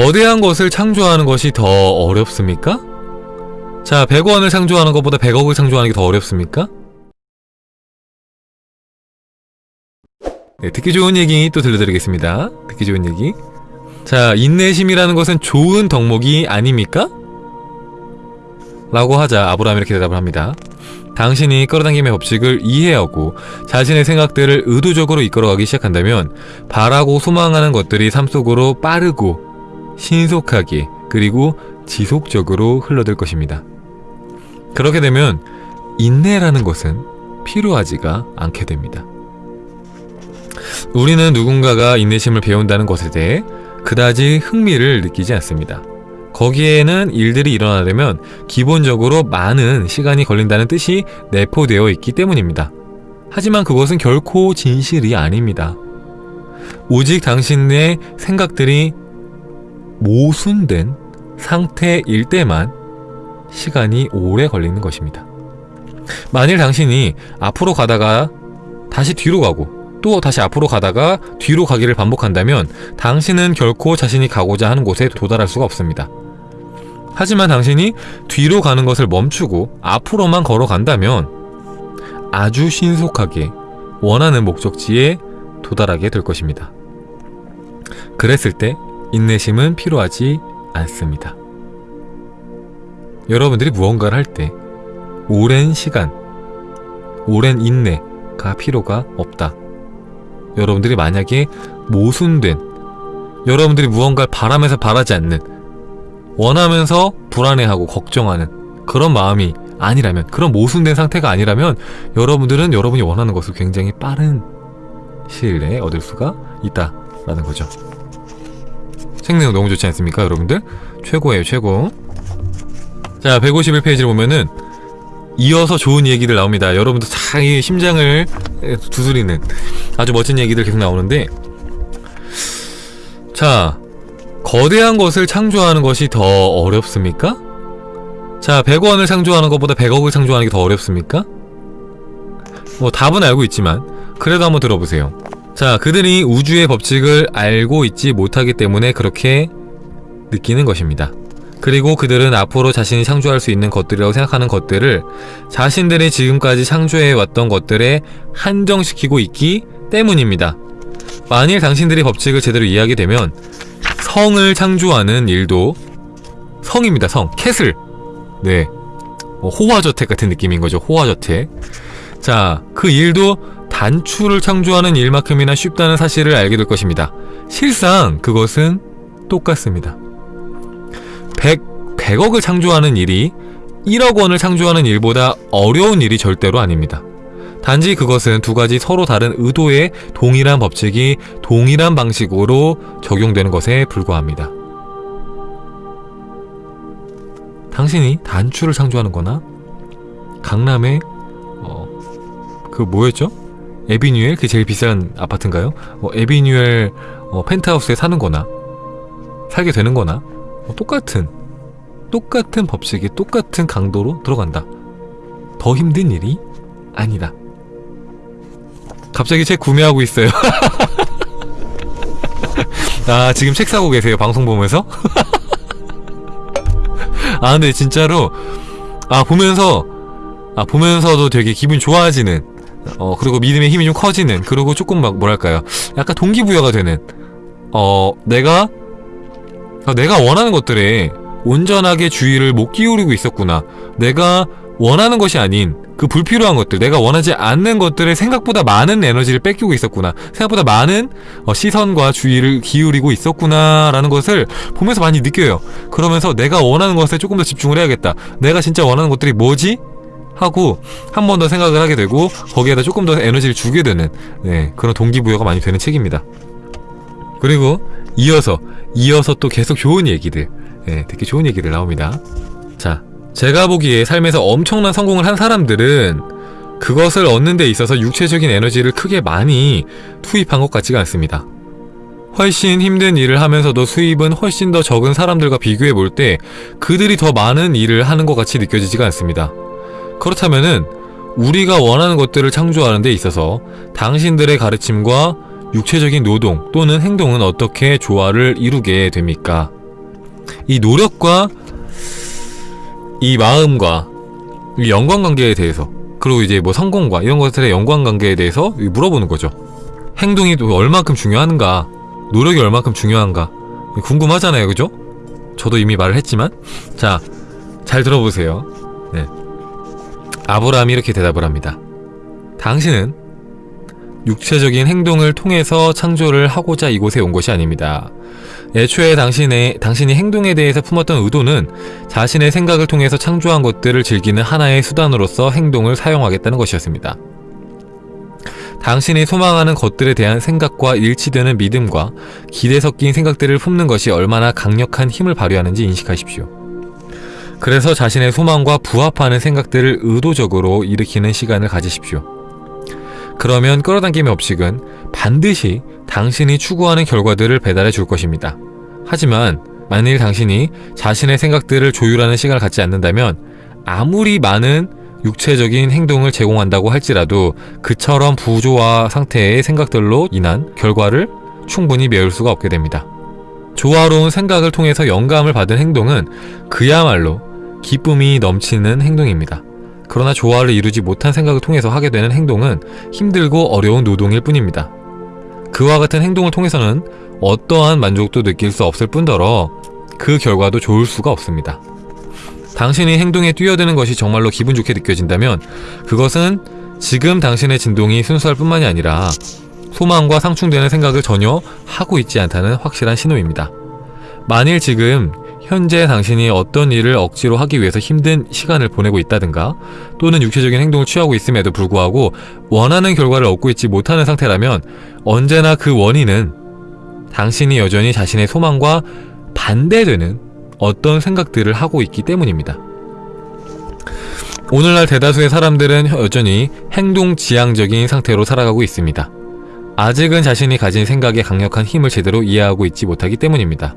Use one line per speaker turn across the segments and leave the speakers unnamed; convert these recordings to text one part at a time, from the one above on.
거대한 것을 창조하는 것이 더 어렵습니까? 자, 100원을 창조하는 것보다 100억을 창조하는 게 더 어렵습니까? 네, 듣기 좋은 얘기 또 들려드리겠습니다. 듣기 좋은 얘기. 자, 인내심이라는 것은 좋은 덕목이 아닙니까? 라고 하자 아브라함이 이렇게 대답을 합니다. 당신이 끌어당김의 법칙을 이해하고 자신의 생각들을 의도적으로 이끌어가기 시작한다면 바라고 소망하는 것들이 삶 속으로 빠르고 신속하게 그리고 지속적으로 흘러들 것입니다. 그렇게 되면 인내라는 것은 필요하지가 않게 됩니다. 우리는 누군가가 인내심을 배운다는 것에 대해 그다지 흥미를 느끼지 않습니다. 거기에는 일들이 일어나려면 기본적으로 많은 시간이 걸린다는 뜻이 내포되어 있기 때문입니다. 하지만 그것은 결코 진실이 아닙니다. 오직 당신의 생각들이 모순된 상태일 때만 시간이 오래 걸리는 것입니다. 만일 당신이 앞으로 가다가 다시 뒤로 가고 또 다시 앞으로 가다가 뒤로 가기를 반복한다면 당신은 결코 자신이 가고자 하는 곳에 도달할 수가 없습니다. 하지만 당신이 뒤로 가는 것을 멈추고 앞으로만 걸어간다면 아주 신속하게 원하는 목적지에 도달하게 될 것입니다. 그랬을 때 인내심은 필요하지 않습니다. 여러분들이 무언가를 할 때 오랜 시간, 오랜 인내가 필요가 없다. 여러분들이 만약에 모순된 여러분들이 무언가를 바라면서 바라지 않는 원하면서 불안해하고 걱정하는 그런 마음이 아니라면 그런 모순된 상태가 아니라면 여러분들은 여러분이 원하는 것을 굉장히 빠른 시일 내에 얻을 수가 있다라는 거죠. 책 내용 너무 좋지 않습니까 여러분들? 최고예요 최고 자 151페이지를 보면은 이어서 좋은 얘기들 나옵니다 여러분들 자기 심장을 두드리는 아주 멋진 얘기들 계속 나오는데 자 거대한 것을 창조하는 것이 더 어렵습니까? 자 100원을 창조하는 것보다 100억을 창조하는 게 더 어렵습니까? 뭐 답은 알고 있지만 그래도 한번 들어보세요 자 그들이 우주의 법칙을 알고 있지 못하기 때문에 그렇게 느끼는 것입니다 그리고 그들은 앞으로 자신이 창조할 수 있는 것들이라고 생각하는 것들을 자신들이 지금까지 창조해왔던 것들에 한정시키고 있기 때문입니다. 만일 당신들이 법칙을 제대로 이해하게 되면 성을 창조하는 일도 성입니다. 성. castle. 네. 뭐 호화저택 같은 느낌인 거죠. 호화저택. 자, 그 일도 단추를 창조하는 일만큼이나 쉽다는 사실을 알게 될 것입니다. 실상 그것은 똑같습니다. 100, 100억을 창조하는 일이 1억 원을 창조하는 일보다 어려운 일이 절대로 아닙니다. 단지 그것은 두 가지 서로 다른 의도의 동일한 법칙이 동일한 방식으로 적용되는 것에 불과합니다. 당신이 단추를 창조하는 거나 강남의 어, 그 뭐였죠? 에비뉴엘? 그 제일 비싼 아파트인가요? 어, 에비뉴엘 어, 펜트하우스에 사는 거나 살게 되는 거나 어, 똑같은 똑같은 법칙이 똑같은 강도로 들어간다. 더 힘든 일이 아니다. 갑자기 책 구매하고 있어요. 아 지금 책 사고 계세요 방송 보면서? 아 근데 진짜로 아 보면서 아 보면서도 되게 기분 좋아지는 어 그리고 믿음의 힘이 좀 커지는 그리고 조금 막 뭐랄까요? 약간 동기부여가 되는. 어 내가 어, 내가 원하는 것들에 온전하게 주의를 못 기울이고 있었구나. 내가 원하는 것이 아닌 그 불필요한 것들 내가 원하지 않는 것들에 생각보다 많은 에너지를 뺏기고 있었구나. 생각보다 많은 어, 시선과 주의를 기울이고 있었구나 라는 것을 보면서 많이 느껴요. 그러면서 내가 원하는 것에 조금 더 집중을 해야겠다. 내가 진짜 원하는 것들이 뭐지? 하고 한 번 더 생각을 하게 되고 거기에다 조금 더 에너지를 주게 되는 네, 그런 동기부여가 많이 되는 책입니다 그리고 이어서 이어서 또 계속 좋은 얘기들 네, 되게 좋은 얘기들 나옵니다 자 제가 보기에 삶에서 엄청난 성공을 한 사람들은 그것을 얻는 데 있어서 육체적인 에너지를 크게 많이 투입한 것 같지가 않습니다. 훨씬 힘든 일을 하면서도 수입은 훨씬 더 적은 사람들과 비교해 볼 때 그들이 더 많은 일을 하는 것 같이 느껴지지가 않습니다. 그렇다면은 우리가 원하는 것들을 창조하는 데 있어서 당신들의 가르침과 육체적인 노동 또는 행동은 어떻게 조화를 이루게 됩니까? 이 노력과 이 마음과 이 연관관계에 대해서 그리고 이제 뭐 성공과 이런 것들의 연관관계에 대해서 물어보는 거죠. 행동이 또 얼만큼 중요한가, 노력이 얼만큼 중요한가 궁금하잖아요, 그죠? 저도 이미 말을 했지만 자, 잘 들어보세요. 네. 아브라함이 이렇게 대답을 합니다. 당신은 육체적인 행동을 통해서 창조를 하고자 이곳에 온 것이 아닙니다. 애초에 당신의, 당신이 행동에 대해서 품었던 의도는 자신의 생각을 통해서 창조한 것들을 즐기는 하나의 수단으로서 행동을 사용하겠다는 것이었습니다. 당신이 소망하는 것들에 대한 생각과 일치되는 믿음과 기대 섞인 생각들을 품는 것이 얼마나 강력한 힘을 발휘하는지 인식하십시오. 그래서 자신의 소망과 부합하는 생각들을 의도적으로 일으키는 시간을 가지십시오. 그러면 끌어당김의 법칙은 반드시 당신이 추구하는 결과들을 배달해 줄 것입니다. 하지만 만일 당신이 자신의 생각들을 조율하는 시간을 갖지 않는다면 아무리 많은 육체적인 행동을 제공한다고 할지라도 그처럼 부조화 상태의 생각들로 인한 결과를 충분히 메울 수가 없게 됩니다. 조화로운 생각을 통해서 영감을 받은 행동은 그야말로 기쁨이 넘치는 행동입니다. 그러나 조화를 이루지 못한 생각을 통해서 하게 되는 행동은 힘들고 어려운 노동일 뿐입니다. 그와 같은 행동을 통해서는 어떠한 만족도 느낄 수 없을 뿐더러 그 결과도 좋을 수가 없습니다. 당신이 행동에 뛰어드는 것이 정말로 기분 좋게 느껴진다면 그것은 지금 당신의 진동이 순수할 뿐만이 아니라 소망과 상충되는 생각을 전혀 하고 있지 않다는 확실한 신호입니다. 만일 지금 현재 당신이 어떤 일을 억지로 하기 위해서 힘든 시간을 보내고 있다든가 또는 육체적인 행동을 취하고 있음에도 불구하고 원하는 결과를 얻고 있지 못하는 상태라면 언제나 그 원인은 당신이 여전히 자신의 소망과 반대되는 어떤 생각들을 하고 있기 때문입니다. 오늘날 대다수의 사람들은 여전히 행동 지향적인 상태로 살아가고 있습니다. 아직은 자신이 가진 생각의 강력한 힘을 제대로 이해하고 있지 못하기 때문입니다.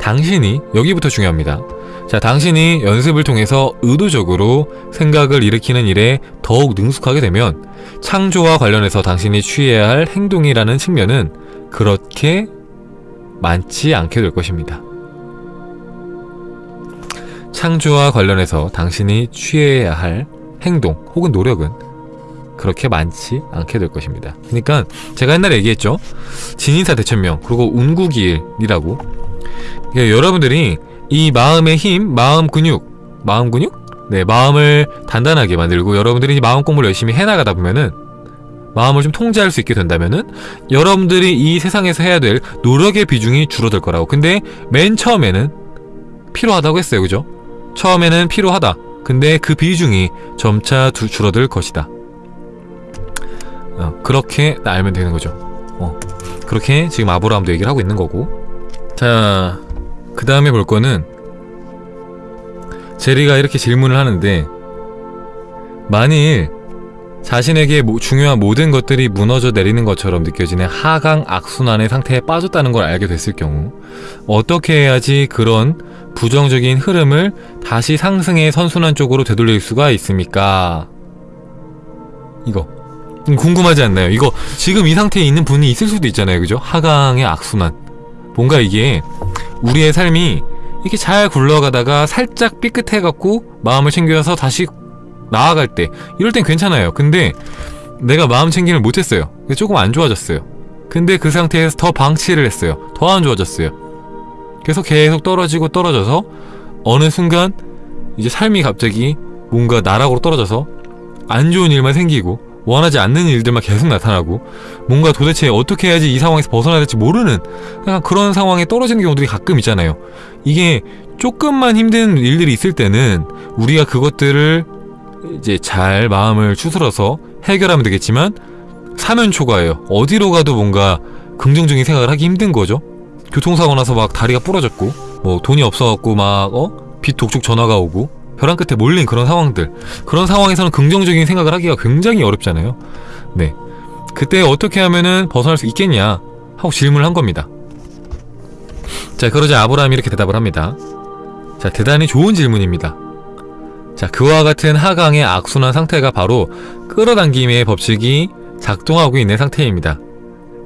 당신이 여기부터 중요합니다. 자, 당신이 연습을 통해서 의도적으로 생각을 일으키는 일에 더욱 능숙하게 되면 창조와 관련해서 당신이 취해야 할 행동이라는 측면은 그렇게 많지 않게 될 것입니다. 창조와 관련해서 당신이 취해야 할 행동 혹은 노력은 그렇게 많지 않게 될 것입니다. 그러니까 제가 옛날에 얘기했죠. 진인사 대천명 그리고 운구기일이라고 여러분들이 이 마음의 힘, 마음 근육, 마음 근육? 네, 마음을 단단하게 만들고 여러분들이 마음 공부를 열심히 해나가다 보면은 마음을 좀 통제할 수 있게 된다면은 여러분들이 이 세상에서 해야 될 노력의 비중이 줄어들 거라고. 근데 맨 처음에는 필요하다고 했어요. 그죠? 처음에는 필요하다. 근데 그 비중이 점차 두, 줄어들 것이다. 어, 그렇게 알면 되는 거죠. 어, 그렇게 지금 아브라함도 얘기를 하고 있는 거고. 자, 그 다음에 볼 거는 제리가 이렇게 질문을 하는데 만일 자신에게 모, 중요한 모든 것들이 무너져 내리는 것처럼 느껴지는 하강 악순환의 상태에 빠졌다는 걸 알게 됐을 경우 어떻게 해야지 그런 부정적인 흐름을 다시 상승의 선순환 쪽으로 되돌릴 수가 있습니까? 이거 궁금하지 않나요? 이거 지금 이 상태에 있는 분이 있을 수도 있잖아요 그죠? 하강의 악순환 뭔가 이게 우리의 삶이 이렇게 잘 굴러가다가 살짝 삐끗해갖고 마음을 챙겨서 다시 나아갈 때 이럴 땐 괜찮아요. 근데 내가 마음 챙김을 못했어요. 조금 안 좋아졌어요. 근데 그 상태에서 더 방치를 했어요. 더 안 좋아졌어요. 그래서 계속 떨어지고 떨어져서 어느 순간 이제 삶이 갑자기 뭔가 나락으로 떨어져서 안 좋은 일만 생기고 원하지 않는 일들만 계속 나타나고 뭔가 도대체 어떻게 해야지 이 상황에서 벗어나야 될지 모르는 약간 그런 상황에 떨어지는 경우들이 가끔 있잖아요. 이게 조금만 힘든 일들이 있을 때는 우리가 그것들을 이제 잘 마음을 추스러서 해결하면 되겠지만 사면초가예요. 어디로 가도 뭔가 긍정적인 생각을 하기 힘든 거죠. 교통사고 나서 막 다리가 부러졌고 뭐 돈이 없어갖고 막 어? 빚 독촉 전화가 오고 벼랑 끝에 몰린 그런 상황들. 그런 상황에서는 긍정적인 생각을 하기가 굉장히 어렵잖아요. 네. 그때 어떻게 하면은 벗어날 수 있겠냐? 하고 질문을 한 겁니다. 자 그러자 아브라함이 이렇게 대답을 합니다. 자 대단히 좋은 질문입니다. 자 그와 같은 하강의 악순환 상태가 바로 끌어당김의 법칙이 작동하고 있는 상태입니다.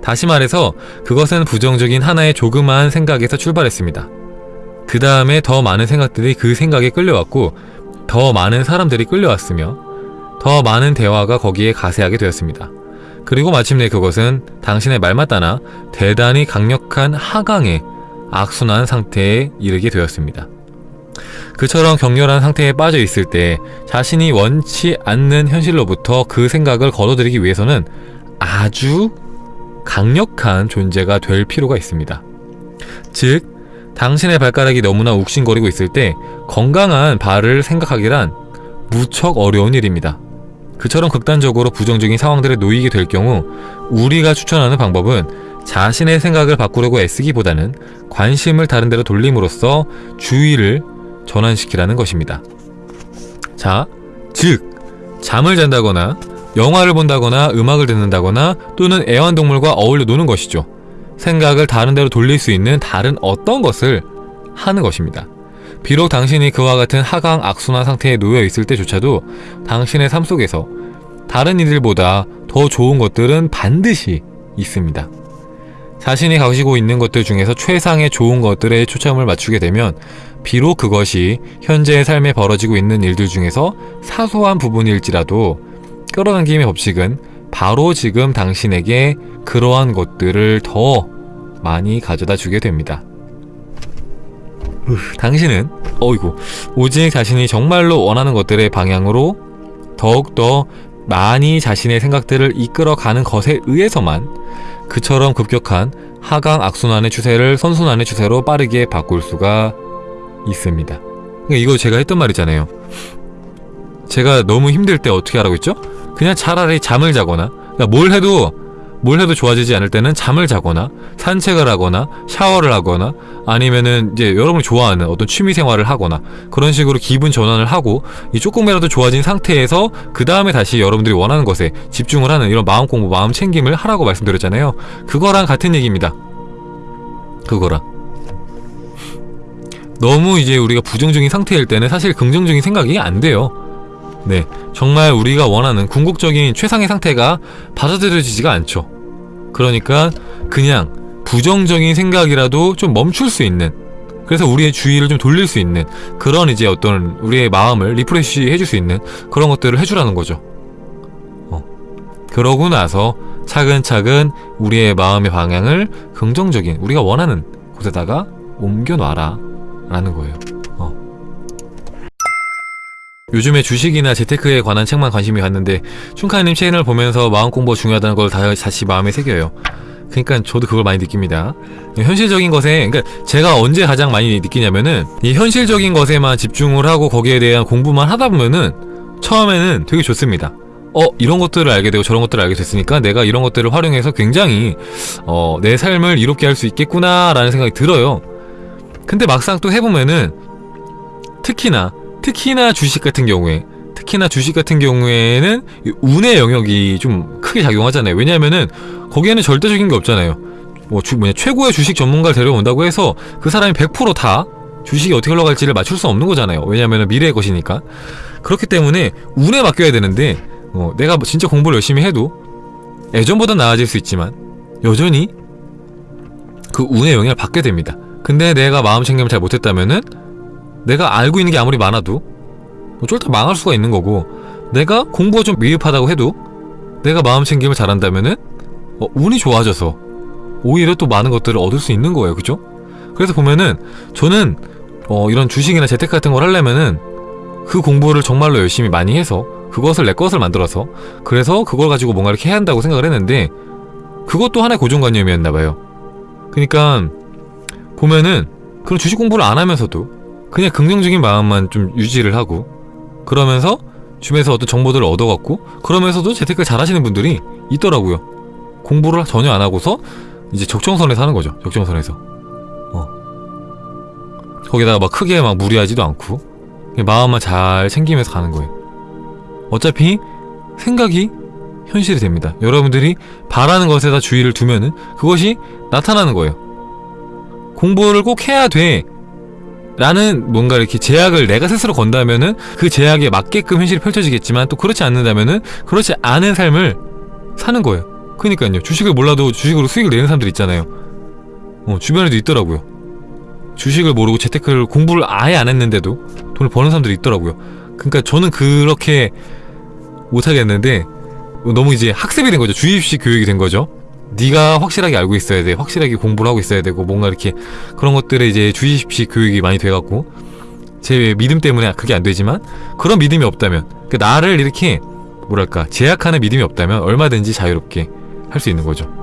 다시 말해서 그것은 부정적인 하나의 조그마한 생각에서 출발했습니다. 그 다음에 더 많은 생각들이 그 생각에 끌려왔고 더 많은 사람들이 끌려왔으며 더 많은 대화가 거기에 가세하게 되었습니다. 그리고 마침내 그것은 당신의 말 맞다나 대단히 강력한 하강의 악순환 상태에 이르게 되었습니다. 그처럼 격렬한 상태에 빠져 있을 때 자신이 원치 않는 현실로부터 그 생각을 걷어들이기 위해서는 아주 강력한 존재가 될 필요가 있습니다. 즉, 당신의 발가락이 너무나 욱신거리고 있을 때 건강한 발을 생각하기란 무척 어려운 일입니다. 그처럼 극단적으로 부정적인 상황들에 놓이게 될 경우 우리가 추천하는 방법은 자신의 생각을 바꾸려고 애쓰기보다는 관심을 다른 데로 돌림으로써 주의를 전환시키라는 것입니다. 자, 즉 잠을 잔다거나 영화를 본다거나 음악을 듣는다거나 또는 애완동물과 어울려 노는 것이죠. 생각을 다른 데로 돌릴 수 있는 다른 어떤 것을 하는 것입니다. 비록 당신이 그와 같은 하강 악순환 상태에 놓여 있을 때조차도 당신의 삶 속에서 다른 이들보다 더 좋은 것들은 반드시 있습니다. 자신이 가지고 있는 것들 중에서 최상의 좋은 것들에 초점을 맞추게 되면 비록 그것이 현재의 삶에 벌어지고 있는 일들 중에서 사소한 부분일지라도 끌어당김의 법칙은 바로 지금 당신에게 그러한 것들을 더 많이 가져다 주게 됩니다. 당신은 어이구 오직 자신이 정말로 원하는 것들의 방향으로 더욱더 많이 자신의 생각들을 이끌어가는 것에 의해서만 그처럼 급격한 하강 악순환의 추세를 선순환의 추세로 빠르게 바꿀 수가 있습니다. 그러니까 이거 제가 했던 말이잖아요. 제가 너무 힘들 때 어떻게 하라고 했죠? 그냥 차라리 잠을 자거나 그러니까 뭘 해도 뭘 해도 좋아지지 않을 때는 잠을 자거나 산책을 하거나 샤워를 하거나 아니면은 이제 여러분이 좋아하는 어떤 취미 생활을 하거나 그런 식으로 기분 전환을 하고 이 조금이라도 좋아진 상태에서 그 다음에 다시 여러분들이 원하는 것에 집중을 하는 이런 마음 공부, 마음 챙김을 하라고 말씀드렸잖아요. 그거랑 같은 얘기입니다. 그거랑. 너무 이제 우리가 부정적인 상태일 때는 사실 긍정적인 생각이 안 돼요. 네. 정말 우리가 원하는 궁극적인 최상의 상태가 받아들여지지가 않죠. 그러니까 그냥 부정적인 생각이라도 좀 멈출 수 있는 그래서 우리의 주의를 좀 돌릴 수 있는 그런 이제 어떤 우리의 마음을 refresh 해줄 수 있는 그런 것들을 해주라는 거죠. 어. 그러고 나서 차근차근 우리의 마음의 방향을 긍정적인 우리가 원하는 곳에다가 옮겨놔라 라는 거예요. 요즘에 주식이나 재테크에 관한 책만 관심이 갔는데 춘카님 채널 보면서 마음 공부가 중요하다는 걸 다시 마음에 새겨요. 그러니까 저도 그걸 많이 느낍니다. 현실적인 것에 그러니까 제가 언제 가장 많이 느끼냐면은 이 현실적인 것에만 집중을 하고 거기에 대한 공부만 하다 보면은 처음에는 되게 좋습니다. 어 이런 것들을 알게 되고 저런 것들을 알게 됐으니까 내가 이런 것들을 활용해서 굉장히 어, 내 삶을 이롭게 할 수 있겠구나 라는 생각이 들어요. 근데 막상 또 해보면은 특히나 특히나 주식 같은 경우에 특히나 주식 같은 경우에는 운의 영역이 좀 크게 작용하잖아요. 왜냐하면은 거기에는 절대적인 게 없잖아요. 뭐 주, 뭐냐, 최고의 주식 전문가를 데려온다고 해서 그 사람이 100%다 주식이 어떻게 흘러갈지를 맞출 수 없는 거잖아요. 왜냐하면 미래의 것이니까. 그렇기 때문에 운에 맡겨야 되는데 어, 내가 진짜 공부를 열심히 해도 예전보다 나아질 수 있지만 여전히 그 운의 영향을 받게 됩니다. 근데 내가 마음 챙김을 잘 못했다면은 내가 알고 있는 게 아무리 많아도 뭐 쫄딱 망할 수가 있는 거고 내가 공부가 좀 미흡하다고 해도 내가 마음 챙김을 잘한다면은 어, 운이 좋아져서 오히려 또 많은 것들을 얻을 수 있는 거예요 그죠? 그래서 보면은 저는 어, 이런 주식이나 재테크 같은 걸 하려면은 그 공부를 정말로 열심히 많이 해서 그것을 내 것을 만들어서 그래서 그걸 가지고 뭔가 이렇게 해야 한다고 생각을 했는데 그것도 하나의 고정관념이었나 봐요 그러니까 보면은 그런 주식 공부를 안 하면서도 그냥 긍정적인 마음만 좀 유지를 하고 그러면서 주변에서 어떤 정보들을 얻어갖고 그러면서도 재테크를 잘하시는 분들이 있더라고요. 공부를 전혀 안 하고서 이제 적정선에서 하는 거죠 적정선에서. 어. 거기다가 막 크게 막 무리하지도 않고 마음만 잘 챙기면서 가는 거예요. 어차피 생각이 현실이 됩니다. 여러분들이 바라는 것에다 주의를 두면은 그것이 나타나는 거예요. 공부를 꼭 해야 돼 라는 뭔가 이렇게 제약을 내가 스스로 건다면은 그 제약에 맞게끔 현실이 펼쳐지겠지만 또 그렇지 않는다면은 그렇지 않은 삶을 사는 거예요. 그니까요. 주식을 몰라도 주식으로 수익을 내는 사람들 있잖아요. 어, 주변에도 있더라고요. 주식을 모르고 재테크를 공부를 아예 안 했는데도 돈을 버는 사람들이 있더라고요. 그러니까 저는 그렇게 못하겠는데 너무 이제 학습이 된 거죠. 주입식 교육이 된 거죠. 네가 확실하게 알고 있어야 돼. 확실하게 공부를 하고 있어야 되고 뭔가 이렇게 그런 것들에 이제 주입식 교육이 많이 돼갖고 제 믿음 때문에 그게 안 되지만 그런 믿음이 없다면 그 나를 이렇게 뭐랄까 제약하는 믿음이 없다면 얼마든지 자유롭게 할 수 있는 거죠.